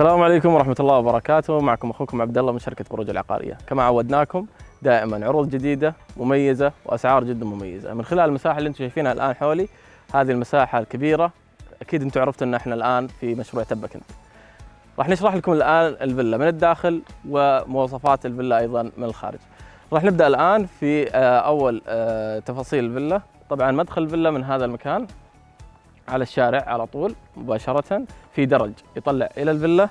السلام عليكم ورحمة الله وبركاته، معكم أخوكم عبد الله من شركة بروج العقارية، كما عودناكم دائما عروض جديدة مميزة وأسعار جدا مميزة، من خلال المساحة اللي أنتم شايفينها الآن حولي هذه المساحة الكبيرة أكيد أنتم عرفتوا إن إحنا الآن في مشروع تبكنت. راح نشرح لكم الآن الفيلا من الداخل ومواصفات الفيلا أيضا من الخارج. راح نبدأ الآن في آه، أول آه، تفاصيل الفيلا، طبعا مدخل الفيلا من هذا المكان على الشارع على طول مباشرة. في درج يطلع إلى الفيلا.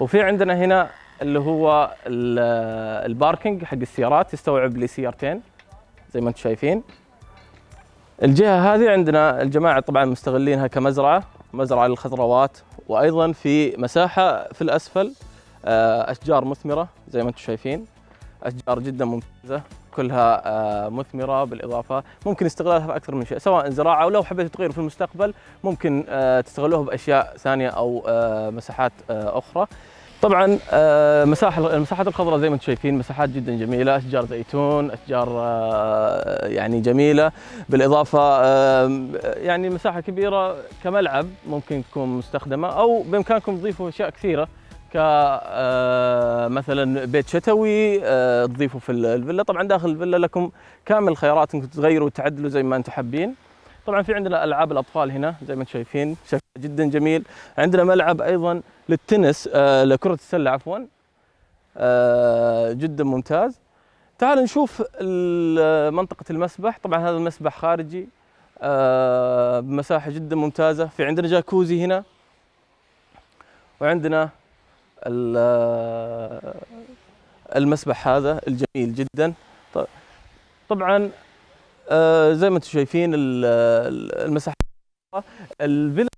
وفي عندنا هنا اللي هو ال- الباركينج حق السيارات يستوعب لي سيارتين زي ما أنتم شايفين. الجهة هذه عندنا الجماعة طبعا مستغلينها كمزرعة مزرعة للخضروات. وأيضا في مساحة في الأسفل آه، أشجار مثمرة زي ما أنتم شايفين. أشجار جدا ممتازة. كلها آه، مثمرة بالإضافة. ممكن استغلالها في أكثر من شيء سواء زراعة أو لو حبيتوا تغيروا في المستقبل ممكن آه، تستغلوها بأشياء ثانية أو آه، مساحات أخرى. طبعا مساحة المساحات الخضراء زي ما أنتم شايفين مساحات جدا جميلة أشجار زيتون أشجار آه، يعني جميلة. بالإضافة آه، يعني مساحة كبيرة كملعب ممكن تكون مستخدمة أو بإمكانكم تضيفوا أشياء كثيرة. ك آه، بيت شتوي آه، تضيفوا في الفيلا. طبعا داخل الفيلا لكم كامل الخيارات إنكم تغيروا وتعدلوا زي ما أنتم حابين. طبعا في عندنا ألعاب الأطفال هنا زي ما أنتم شايفين شكل جدا جميل. عندنا ملعب أيضا للتنس آه، لكرة السلة عفوا. جدا ممتاز. تعال نشوف منطقة المسبح. طبعا هذا المسبح خارجي بمساحة جدا ممتازة. في عندنا جاكوزي هنا. وعندنا المسبح هذا الجميل جدا. طبعا آه، زي ما أنتم شايفين ال- ال- المساحة الفيلا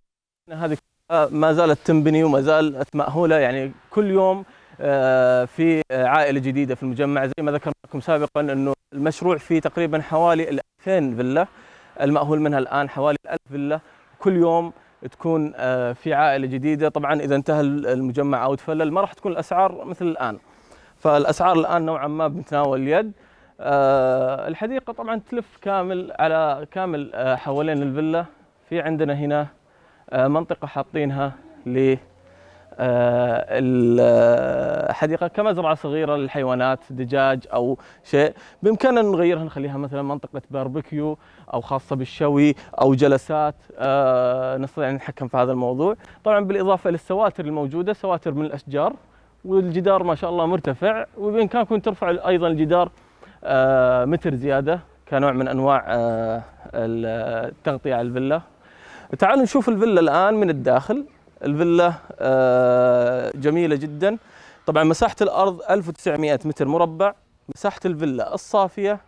هذه كلها ما زالت تنبني وما زالت مأهولة. يعني كل يوم آه، في آه، عائلة جديدة في المجمع. زي ما ذكرنا لكم سابقا إنه المشروع فيه تقريبا حوالي ال 2000 فيلا. المأهول منها الآن حوالي 1000 فيلا. كل يوم تكون آه، في عائلة جديدة. طبعا إذا انتهى المجمع أو تفلل ما راح تكون الأسعار مثل الآن. فالأسعار الآن نوعا ما بمتناول اليد. آه، الحديقة طبعا تلف كامل على كامل آه، حوالين الفيلا. في عندنا هنا منطقة حاطينها الحديقة كمزرعة صغيرة للحيوانات دجاج أو شيء. بإمكاننا نغيرها نخليها مثلا منطقة باربيكيو أو خاصة بالشوي أو جلسات. آه، نستطيع أن نتحكم في هذا الموضوع. طبعا بالإضافة للسواتر الموجودة سواتر من الأشجار والجدار ما شاء الله مرتفع. وبامكانكم ترفعوا أيضا الجدار آه، متر زيادة كنوع من أنواع آه، التغطيه على الفيلا. تعالوا نشوف الفيلا الآن من الداخل. الفيلا آه، جميلة جدا. طبعا مساحة الأرض 1900 متر مربع. مساحة الفيلا الصافية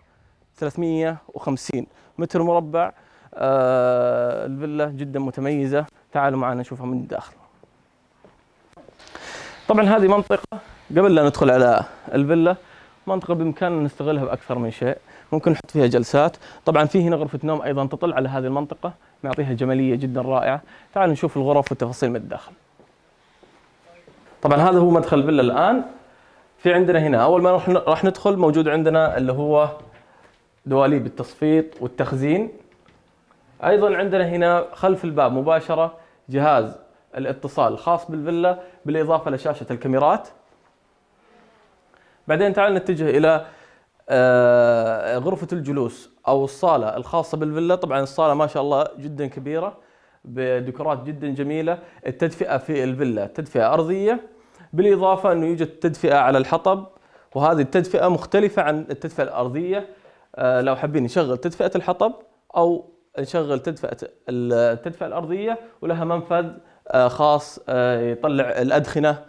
350 متر مربع. آه، الفيلا جدا متميزة. تعالوا معنا نشوفها من الداخل. طبعا هذه منطقة. قبل لا ندخل على الفيلا منطقة بإمكاننا نستغلها بأكثر من شيء. ممكن نحط فيها جلسات. طبعا في هنا غرفة نوم أيضا تطل على هذه المنطقة. معطيها جمالية جدا رائعة. تعالوا نشوف الغرف والتفاصيل من الداخل. طبعا هذا هو مدخل الفيلا الآن. في عندنا هنا أول ما راح ندخل موجود عندنا اللي هو دواليب التصفيط والتخزين. أيضا عندنا هنا خلف الباب مباشرة جهاز الاتصال الخاص بالفيلا بالإضافة لشاشة الكاميرات. بعدين تعال نتجه إلى آه، غرفة الجلوس أو الصالة الخاصة بالفيلا. طبعا الصالة ما شاء الله جدا كبيرة بديكورات جدا جميلة. التدفئة في الفيلا تدفئة أرضية. بالإضافة أنه يوجد تدفئة على الحطب وهذه التدفئة مختلفة عن التدفئة الأرضية. آه، لو حابين نشغل تدفئة الحطب أو نشغل تدفئة التدفئة الأرضية ولها منفذ آه، خاص يطلع الأدخنة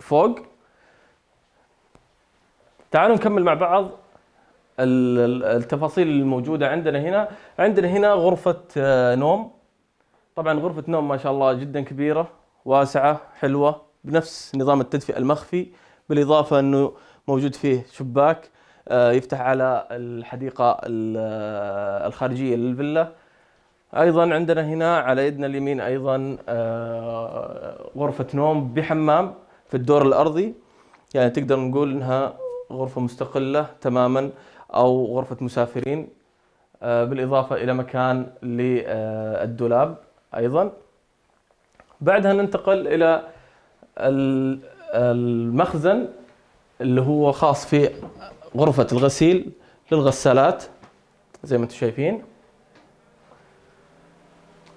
فوق. تعالوا نكمل مع بعض ال- ال- التفاصيل الموجودة عندنا هنا. عندنا هنا غرفة آه، نوم. طبعا غرفة نوم ما شاء الله جدا كبيرة واسعة حلوة بنفس نظام التدفئة المخفي بالإضافة أنه موجود فيه شباك آه، يفتح على الحديقة ال- آه، الخارجية للفيلا. أيضا عندنا هنا على يدنا اليمين أيضا غرفة نوم بحمام في الدور الأرضي. يعني تقدر نقول إنها غرفة مستقلة تماما أو غرفة مسافرين آه، بالإضافة إلى مكان للدولاب أيضا. بعدها ننتقل ال- المخزن اللي هو خاص في غرفة الغسيل للغسالات زي ما أنتم شايفين.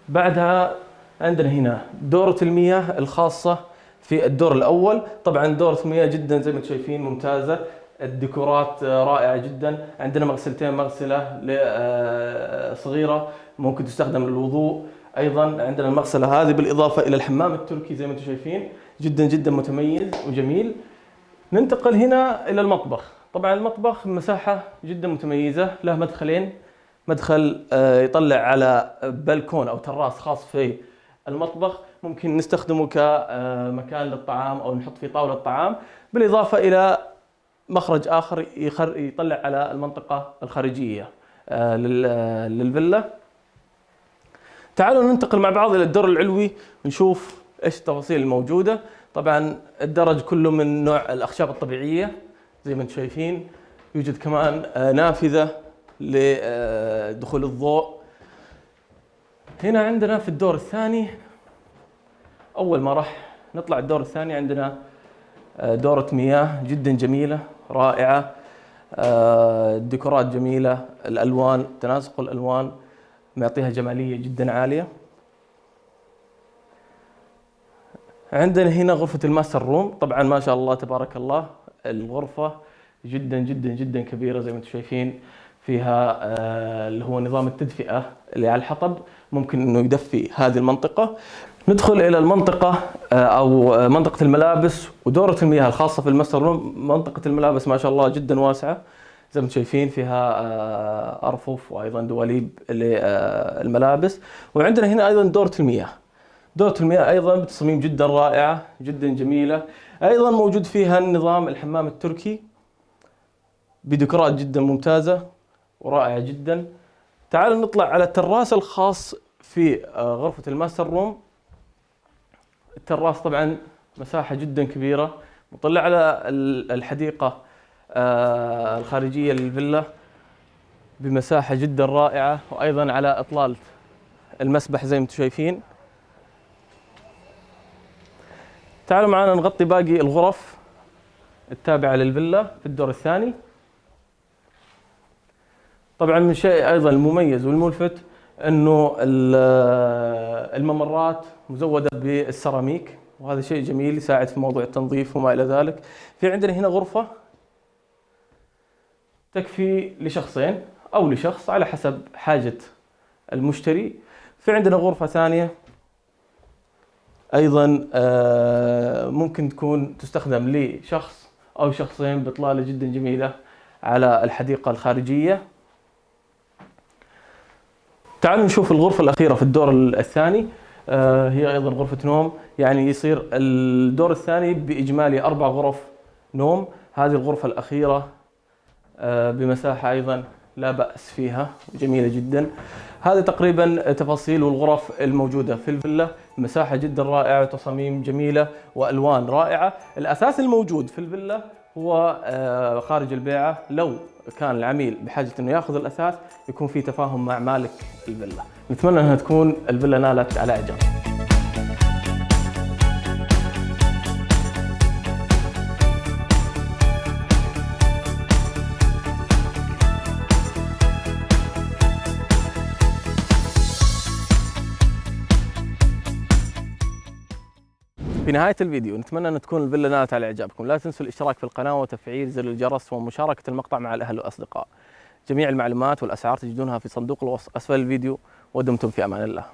بعدها عندنا هنا دورة المياه الخاصة في الدور الأول. طبعا دورة المياه جدا زي ما أنتم شايفين ممتازة. الديكورات آه، رائعة جدا. عندنا مغسلتين مغسلة ل- آه، صغيرة ممكن تستخدم للوضوء أيضا. عندنا المغسلة هذه بالإضافة إلى الحمام التركي زي ما أنتم شايفين. جدا جدا متميز وجميل. ننتقل هنا إلى المطبخ. طبعا المطبخ مساحة جدا متميزة له مدخلين. مدخل آه، يطلع على بلكون أو تراس خاص في المطبخ. ممكن نستخدمه كمكان للطعام أو نحط فيه طاولة طعام بالإضافة إلى مخرج آخر يطلع على المنطقة الخارجية آه، آه، للفيلا. تعالوا ننتقل مع بعض إلى الدور العلوي ونشوف إيش التفاصيل الموجودة. طبعا الدرج كله من نوع الأخشاب الطبيعية زي ما أنتم شايفين. يوجد كمان آه، نافذة لدخول الضوء. هنا عندنا في الدور الثاني أول ما راح نطلع الدور الثاني عندنا دورة مياه جدا جميلة. رائعة. آه، الديكورات جميلة. الألوان تناسق الألوان معطيها جمالية جدا عالية. عندنا هنا غرفة ال master room. طبعا ما شاء الله تبارك الله الغرفة جدا جدا جدا كبيرة زي ما أنتم شايفين. فيها آه، اللي هو نظام التدفئة اللي على الحطب. ممكن إنه يدفي هذه المنطقة. ندخل إلى المنطقة آه، أو آه، منطقة الملابس ودورة المياه الخاصة في ال master room. منطقة الملابس ما شاء الله جدا واسعة. زي ما أنتم شايفين فيها آه، أرفف وأيضا دواليب للملابس وعندنا هنا أيضا دورة المياه. دورة المياه أيضا بتصميم جدا رائعة جدا جميلة. أيضا موجود فيها النظام الحمام التركي. بديكورات جدا ممتازة ورائعة جدا. تعالوا نطلع على التراس الخاص في غرفة ال master room. التراس طبعا مساحة جدا كبيرة مطلع على ال- الحديقة آه، الخارجية للفيلا بمساحة جدا رائعة وأيضا على إطلالة المسبح زي ما أنتم شايفين. تعالوا معنا نغطي باقي الغرف التابعة للفيلا في الدور الثاني. طبعا من شيء أيضا المميز والملفت انه ال- الممرات مزودة بالسيراميك وهذا شيء جميل يساعد في موضوع التنظيف وما إلى ذلك. في عندنا هنا غرفة تكفي لشخصين أو لشخص على حسب حاجة المشتري. في عندنا غرفة ثانية أيضا آه، ممكن تكون تستخدم لشخص أو شخصين باطلاله جدا جميلة على الحديقة الخارجية. تعالوا نشوف الغرفة الأخيرة في الدور الثاني. آه، هي أيضا غرفة نوم. يعني يصير الدور الثاني بإجمالي أربع غرف نوم. هذه الغرفة الأخيرة آه، بمساحة أيضا لا بأس فيها جميلة جدا. هذه تقريبا تفاصيل والغرف الموجودة في الفيلا. مساحة جدا رائعة وتصاميم جميلة وألوان رائعة. الأساس الموجود في الفيلا هو آه، خارج البيعة. لو كان العميل بحاجة إنه ياخذ الأساس يكون في تفاهم مع مالك الفيلا. نتمنى إنها تكون الفيلا نالت على اعجاب في نهاية الفيديو نتمنى أن تكون الفيلا نالت على إعجابكم. لا تنسوا الاشتراك في القناة وتفعيل زر الجرس ومشاركة المقطع مع الأهل والأصدقاء. جميع المعلومات والأسعار تجدونها في صندوق الوصف. أسفل الفيديو ودمتم في أمان الله.